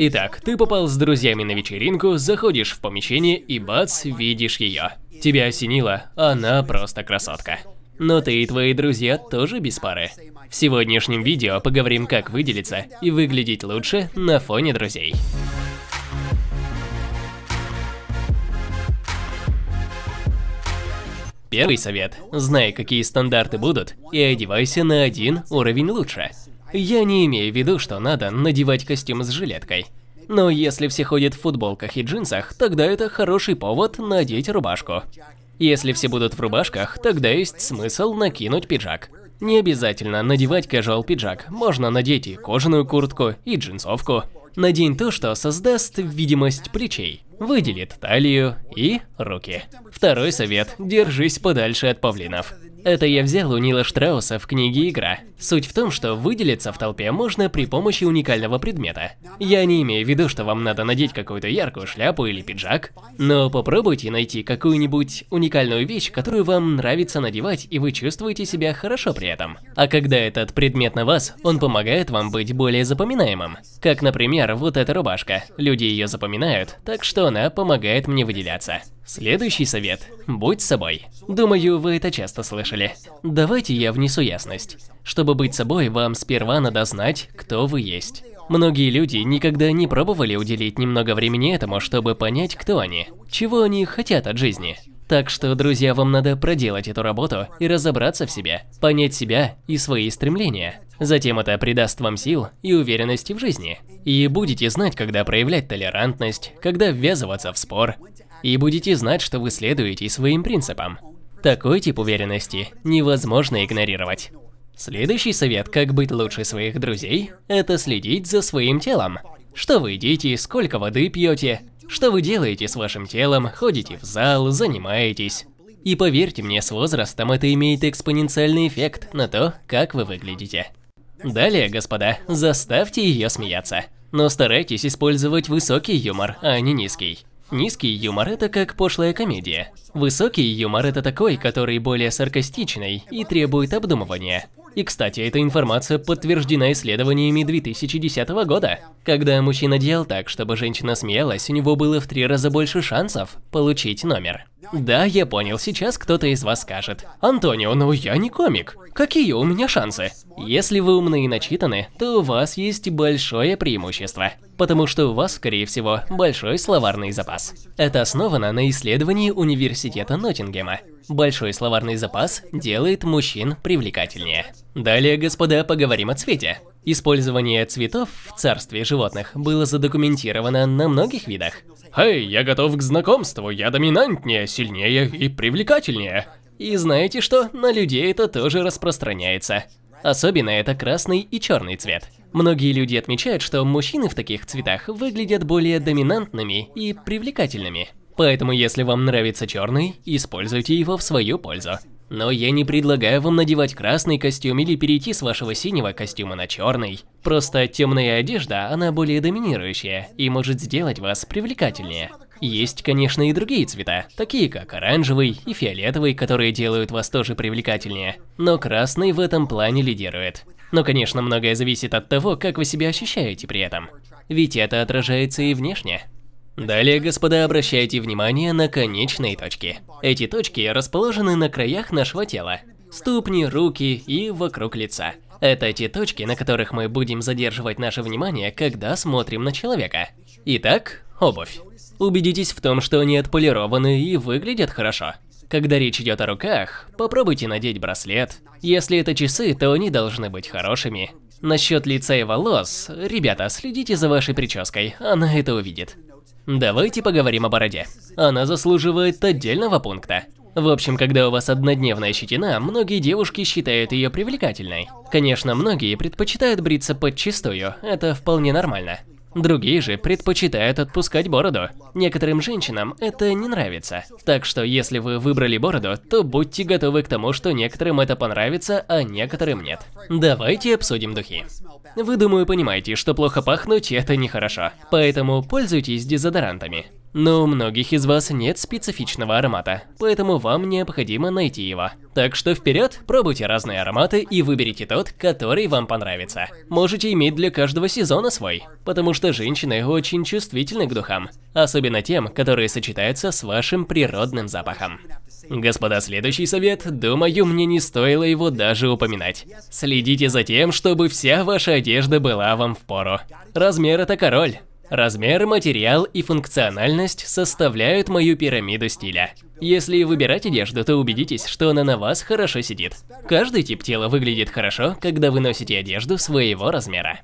Итак, ты попал с друзьями на вечеринку, заходишь в помещение и бац, видишь ее. Тебя осенило, она просто красотка. Но ты и твои друзья тоже без пары. В сегодняшнем видео поговорим, как выделиться и выглядеть лучше на фоне друзей. Первый совет. Знай, какие стандарты будут, и одевайся на один уровень лучше. Я не имею в виду, что надо надевать костюм с жилеткой. Но если все ходят в футболках и джинсах, тогда это хороший повод надеть рубашку. Если все будут в рубашках, тогда есть смысл накинуть пиджак. Не обязательно надевать casual пиджак, можно надеть и кожаную куртку, и джинсовку. Надень то, что создаст видимость плечей, выделит талию и руки. Второй совет – держись подальше от павлинов. Это я взял у Нила Штрауса в книге «Игра». Суть в том, что выделиться в толпе можно при помощи уникального предмета. Я не имею в виду, что вам надо надеть какую-то яркую шляпу или пиджак, но попробуйте найти какую-нибудь уникальную вещь, которую вам нравится надевать, и вы чувствуете себя хорошо при этом. А когда этот предмет на вас, он помогает вам быть более запоминаемым. Как, например, вот эта рубашка. Люди ее запоминают, так что она помогает мне выделяться. Следующий совет. Будь собой. Думаю, вы это часто слышали. Давайте я внесу ясность. Чтобы быть собой, вам сперва надо знать, кто вы есть. Многие люди никогда не пробовали уделить немного времени этому, чтобы понять, кто они, чего они хотят от жизни. Так что, друзья, вам надо проделать эту работу и разобраться в себе, понять себя и свои стремления. Затем это придаст вам сил и уверенности в жизни. И будете знать, когда проявлять толерантность, когда ввязываться в спор, и будете знать, что вы следуете своим принципам. Такой тип уверенности невозможно игнорировать. Следующий совет, как быть лучше своих друзей, это следить за своим телом. Что вы едите, сколько воды пьете, что вы делаете с вашим телом, ходите в зал, занимаетесь. И поверьте мне, с возрастом это имеет экспоненциальный эффект на то, как вы выглядите. Далее, господа, заставьте ее смеяться. Но старайтесь использовать высокий юмор, а не низкий. Низкий юмор – это как пошлая комедия. Высокий юмор – это такой, который более саркастичный и требует обдумывания. И, кстати, эта информация подтверждена исследованиями 2010 года. Когда мужчина делал так, чтобы женщина смеялась, у него было в три раза больше шансов получить номер. Да, я понял, сейчас кто-то из вас скажет. Антонио, ну я не комик. Какие у меня шансы? Если вы умны и начитаны, то у вас есть большое преимущество. Потому что у вас, скорее всего, большой словарный запас. Это основано на исследовании университета Ноттингема. Большой словарный запас делает мужчин привлекательнее. Далее, господа, поговорим о цвете. Использование цветов в царстве животных было задокументировано на многих видах. «Эй, я готов к знакомству, я доминантнее, сильнее и привлекательнее». И знаете что, на людей это тоже распространяется. Особенно это красный и черный цвет. Многие люди отмечают, что мужчины в таких цветах выглядят более доминантными и привлекательными. Поэтому если вам нравится черный, используйте его в свою пользу. Но я не предлагаю вам надевать красный костюм или перейти с вашего синего костюма на черный. Просто темная одежда, она более доминирующая и может сделать вас привлекательнее. Есть, конечно, и другие цвета, такие как оранжевый и фиолетовый, которые делают вас тоже привлекательнее. Но красный в этом плане лидирует. Но, конечно, многое зависит от того, как вы себя ощущаете при этом. Ведь это отражается и внешне. Далее, господа, обращайте внимание на конечные точки. Эти точки расположены на краях нашего тела. Ступни, руки и вокруг лица. Это те точки, на которых мы будем задерживать наше внимание, когда смотрим на человека. Итак, обувь. Убедитесь в том, что они отполированы и выглядят хорошо. Когда речь идет о руках, попробуйте надеть браслет. Если это часы, то они должны быть хорошими. Насчет лица и волос, ребята, следите за вашей прической, она это увидит. Давайте поговорим о бороде. Она заслуживает отдельного пункта. В общем, когда у вас однодневная щетина, многие девушки считают ее привлекательной. Конечно, многие предпочитают бриться подчистую, это вполне нормально. Другие же предпочитают отпускать бороду. Некоторым женщинам это не нравится. Так что если вы выбрали бороду, то будьте готовы к тому, что некоторым это понравится, а некоторым нет. Давайте обсудим духи. Вы, думаю, понимаете, что плохо пахнуть – это нехорошо. Поэтому пользуйтесь дезодорантами. Но у многих из вас нет специфичного аромата, поэтому вам необходимо найти его. Так что вперед, пробуйте разные ароматы и выберите тот, который вам понравится. Можете иметь для каждого сезона свой, потому что женщины очень чувствительны к духам, особенно тем, которые сочетаются с вашим природным запахом. Господа, следующий совет, думаю, мне не стоило его даже упоминать. Следите за тем, чтобы вся ваша одежда была вам в пору. Размер – это король. Размер, материал и функциональность составляют мою пирамиду стиля. Если выбирать одежду, то убедитесь, что она на вас хорошо сидит. Каждый тип тела выглядит хорошо, когда вы носите одежду своего размера.